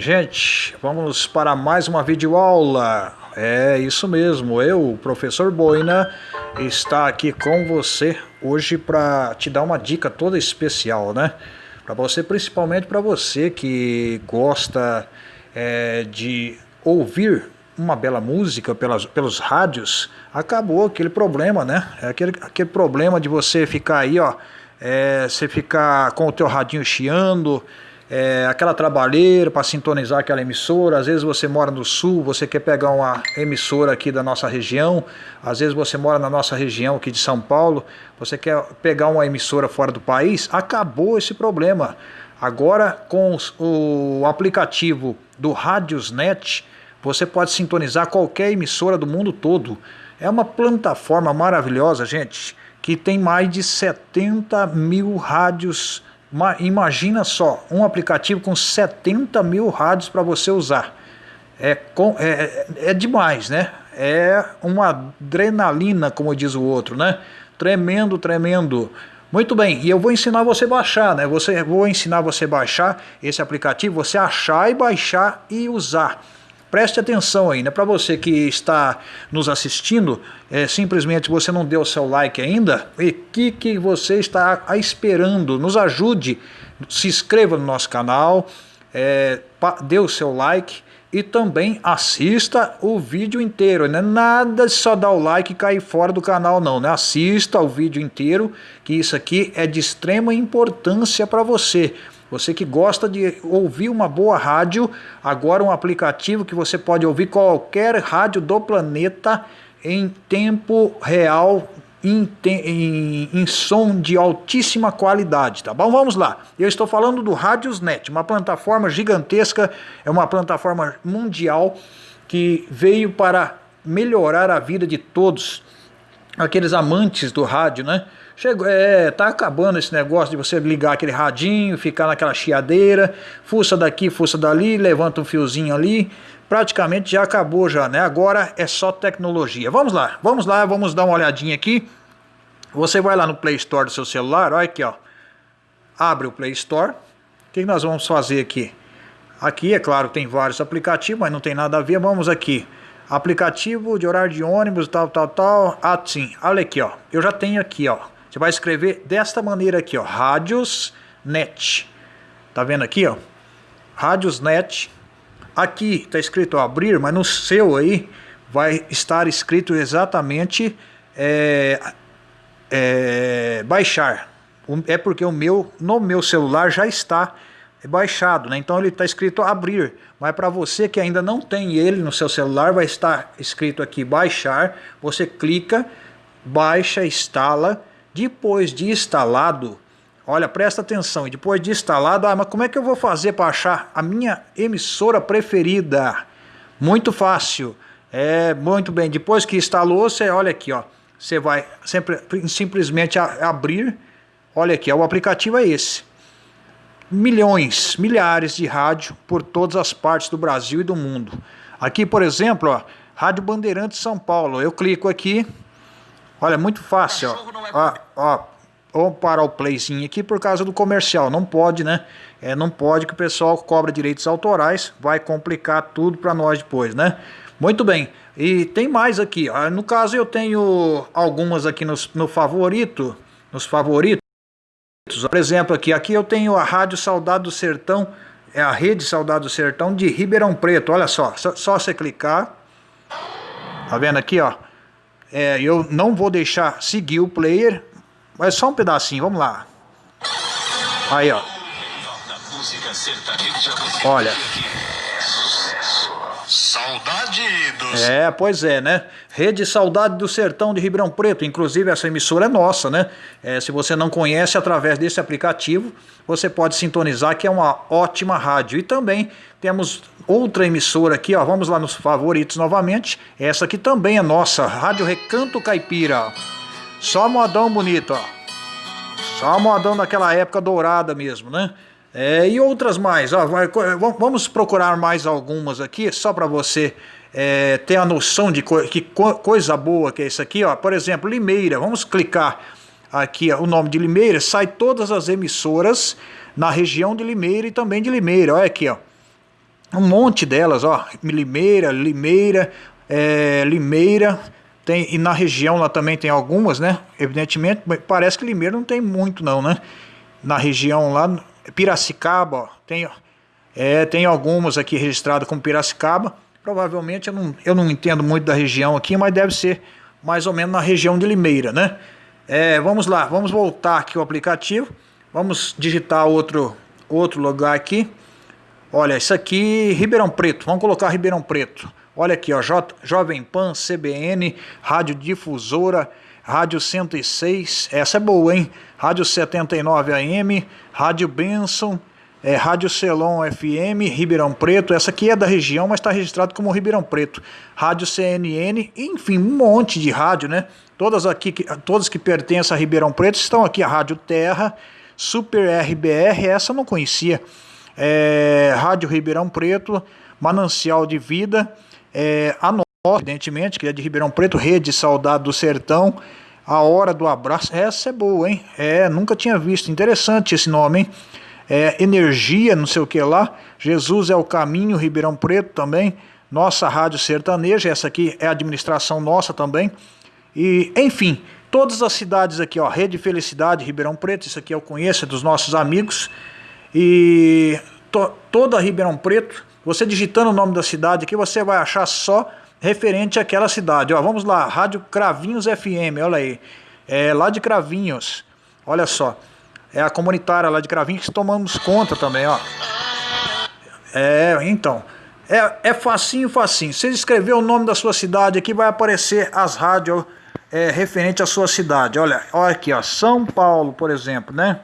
Gente, vamos para mais uma videoaula. É isso mesmo, eu, professor Boina, está aqui com você hoje para te dar uma dica toda especial, né? Para você, principalmente para você que gosta é, de ouvir uma bela música pelas, pelos rádios, acabou aquele problema, né? É aquele, aquele problema de você ficar aí, ó, é, você ficar com o teu radinho chiando, é, aquela trabalheira para sintonizar aquela emissora. Às vezes você mora no sul, você quer pegar uma emissora aqui da nossa região. Às vezes você mora na nossa região aqui de São Paulo, você quer pegar uma emissora fora do país. Acabou esse problema. Agora com o aplicativo do Radiosnet, você pode sintonizar qualquer emissora do mundo todo. É uma plataforma maravilhosa, gente, que tem mais de 70 mil rádios Imagina só, um aplicativo com 70 mil rádios para você usar. É, com, é, é demais, né? É uma adrenalina, como diz o outro, né? Tremendo, tremendo. Muito bem, e eu vou ensinar você a baixar, né? Você, vou ensinar você a baixar esse aplicativo, você achar e baixar e usar. Preste atenção aí, né? Para você que está nos assistindo, é, simplesmente você não deu o seu like ainda, e que que você está esperando? Nos ajude, se inscreva no nosso canal, é, dê o seu like e também assista o vídeo inteiro, né? Nada só dar o like e cair fora do canal não, né? Assista o vídeo inteiro, que isso aqui é de extrema importância para você. Você que gosta de ouvir uma boa rádio, agora um aplicativo que você pode ouvir qualquer rádio do planeta em tempo real, em, em, em, som de altíssima qualidade, tá bom? Vamos lá. Eu estou falando do Radiosnet, uma plataforma gigantesca, é uma plataforma mundial que veio para melhorar a vida de todos aqueles amantes do rádio, né? Chegou, é, tá acabando esse negócio de você ligar aquele radinho, ficar naquela chiadeira, fuça daqui, fuça dali, levanta um fiozinho ali, praticamente já acabou já, né? Agora é só tecnologia. Vamos lá, vamos lá, vamos dar uma olhadinha aqui. Você vai lá no Play Store do seu celular, olha aqui, ó. Abre o Play Store. O que nós vamos fazer aqui? Aqui, é claro, tem vários aplicativos, mas não tem nada a ver. Vamos aqui aplicativo de horário de ônibus, tal, tal, tal. Ah, sim, olha aqui, ó. Eu já tenho aqui, ó. Você vai escrever desta maneira aqui, ó, Radiosnet. Tá vendo aqui, ó? Radiosnet. Aqui está escrito abrir, mas no seu aí vai estar escrito exatamente é, é, baixar. É porque o meu, no meu celular já está baixado, né? Então ele está escrito abrir, mas para você que ainda não tem ele no seu celular, vai estar escrito aqui baixar, você clica, baixa, instala, depois de instalado, olha, presta atenção, depois de instalado, ah, mas como é que eu vou fazer para achar a minha emissora preferida? Muito fácil, é muito bem, depois que instalou, você olha aqui, ó, você vai sempre, simplesmente abrir, olha aqui, ó, o aplicativo é esse, milhões, milhares de rádio por todas as partes do Brasil e do mundo. Aqui, por exemplo, ó, Rádio Bandeirantes São Paulo, eu clico aqui, Olha, muito fácil, ó. ó, ó. Vamos parar o playzinho aqui por causa do comercial. Não pode, né? É, não pode que o pessoal cobra direitos autorais. Vai complicar tudo para nós depois, né? Muito bem. E tem mais aqui. Ó. No caso, eu tenho algumas aqui nos, no favorito. Nos favoritos. Por exemplo, aqui, aqui eu tenho a Rádio Saudade do Sertão. É a Rede Saudade do Sertão de Ribeirão Preto. Olha só. Só, só você clicar. Tá vendo aqui, ó? É, eu não vou deixar seguir o player, mas só um pedacinho, vamos lá. Aí, ó. Olha. Saudade do... É, pois é, né? Rede Saudade do Sertão de Ribeirão Preto. Inclusive, essa emissora é nossa, né? É, se você não conhece, através desse aplicativo, você pode sintonizar, que é uma ótima rádio. E também temos outra emissora aqui, ó. Vamos lá nos favoritos novamente. Essa aqui também é nossa, Rádio Recanto Caipira. Só modão bonito, ó. Só modão daquela época dourada mesmo, né? É, e outras mais, ó, vai, vamos procurar mais algumas aqui, só para você é, ter a noção de co que co coisa boa que é isso aqui. Ó. Por exemplo, Limeira, vamos clicar aqui ó, o nome de Limeira, sai todas as emissoras na região de Limeira e também de Limeira, olha aqui, ó. um monte delas, ó, Limeira, Limeira, é, Limeira, tem, e na região lá também tem algumas, né? Evidentemente, parece que Limeira não tem muito não, né? Na região lá, Piracicaba, ó, tem, é, tem algumas aqui registradas como Piracicaba. Provavelmente eu não, eu não entendo muito da região aqui, mas deve ser mais ou menos na região de Limeira, né? É, vamos lá, vamos voltar aqui o aplicativo. Vamos digitar outro, outro lugar aqui. Olha, isso aqui, Ribeirão Preto. Vamos colocar Ribeirão Preto. Olha aqui, ó, J, Jovem Pan, CBN, Rádio Difusora, Rádio 106, essa é boa, hein? Rádio 79 AM, Rádio Benson, é, Rádio Celon FM, Ribeirão Preto, essa aqui é da região, mas está registrado como Ribeirão Preto. Rádio CNN, enfim, um monte de rádio, né? Todas aqui, todas que pertencem a Ribeirão Preto estão aqui, a Rádio Terra, Super RBR, essa eu não conhecia. É, Rádio Ribeirão Preto, Manancial de Vida, é, a evidentemente, que é de Ribeirão Preto, Rede Saudade do Sertão, A Hora do Abraço, essa é boa, hein? É, nunca tinha visto, interessante esse nome, hein? É, energia, não sei o que lá, Jesus é o Caminho, Ribeirão Preto também, nossa Rádio Sertaneja, essa aqui é a administração nossa também, e enfim, todas as cidades aqui, ó, Rede Felicidade, Ribeirão Preto, isso aqui eu conheço, é dos nossos amigos, e to, toda Ribeirão Preto, você digitando o nome da cidade aqui, você vai achar só referente àquela cidade. Ó, vamos lá, Rádio Cravinhos FM, olha aí. É lá de Cravinhos, olha só. É a comunitária lá de Cravinhos que tomamos conta também, ó. É, então. É, é facinho, facinho. Você escrever o nome da sua cidade aqui, vai aparecer as rádios é, referente à sua cidade. Olha, olha aqui, ó. São Paulo, por exemplo, né?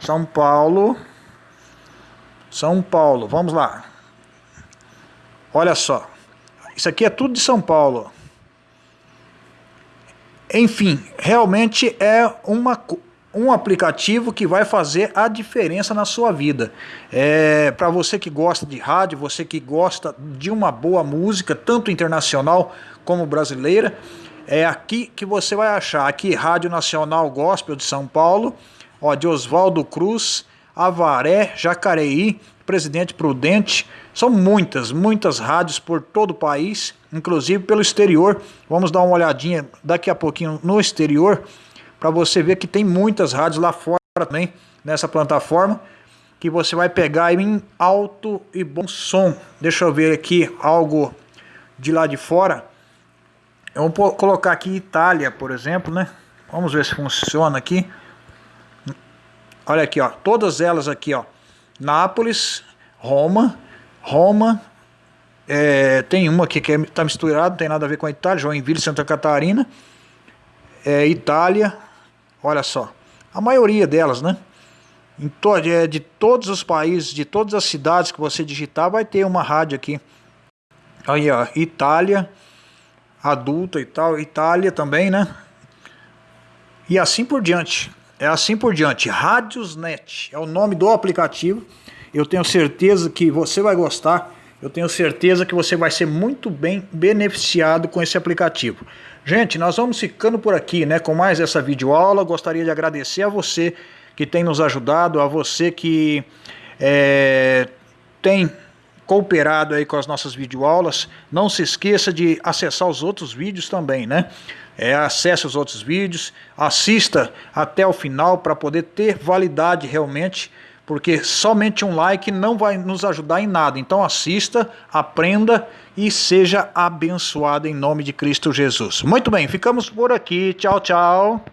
São Paulo. São Paulo, vamos lá. Olha só, isso aqui é tudo de São Paulo. Enfim, realmente é uma, um aplicativo que vai fazer a diferença na sua vida. É, Para você que gosta de rádio, você que gosta de uma boa música, tanto internacional como brasileira, é aqui que você vai achar. Aqui, Rádio Nacional Gospel de São Paulo, ó, de Oswaldo Cruz, Avaré, Jacareí, Presidente Prudente. São muitas, muitas rádios por todo o país, inclusive pelo exterior. Vamos dar uma olhadinha daqui a pouquinho no exterior, para você ver que tem muitas rádios lá fora também, nessa plataforma, que você vai pegar em alto e bom som. Deixa eu ver aqui algo de lá de fora. Eu vou colocar aqui Itália, por exemplo, né? Vamos ver se funciona aqui. Olha aqui, ó, todas elas aqui, ó. Nápoles, Roma, Roma, é, tem uma aqui que está misturada, não tem nada a ver com a Itália, Joinville, Santa Catarina, é, Itália, olha só, a maioria delas, né? Em to é, de todos os países, de todas as cidades que você digitar, vai ter uma rádio aqui. Aí, ó, Itália, adulta e tal, Itália também, né? E assim por diante. É assim por diante. Rádiosnet é o nome do aplicativo. Eu tenho certeza que você vai gostar. Eu tenho certeza que você vai ser muito bem beneficiado com esse aplicativo. Gente, nós vamos ficando por aqui, né, com mais essa videoaula. Gostaria de agradecer a você que tem nos ajudado, a você que é, tem cooperado aí com as nossas videoaulas. Não se esqueça de acessar os outros vídeos também, né? É, acesse os outros vídeos, assista até o final para poder ter validade realmente, porque somente um like não vai nos ajudar em nada. Então assista, aprenda e seja abençoado em nome de Cristo Jesus. Muito bem, ficamos por aqui. Tchau, tchau.